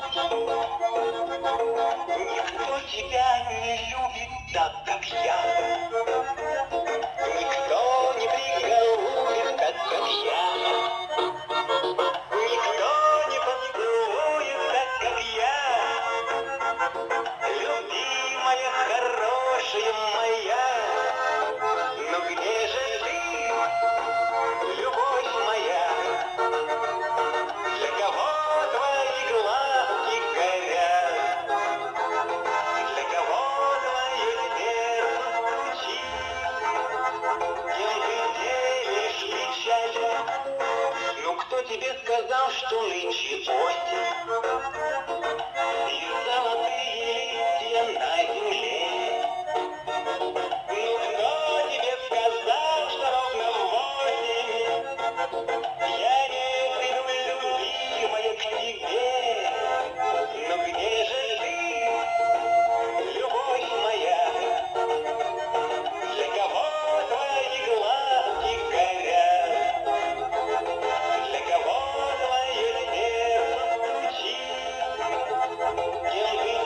Никто тебя не любит так, как я. Никто не приголубит так, как я. Никто не поцелует так, как я. Любимая, хорошая кто тебе сказал, что осень? You'll be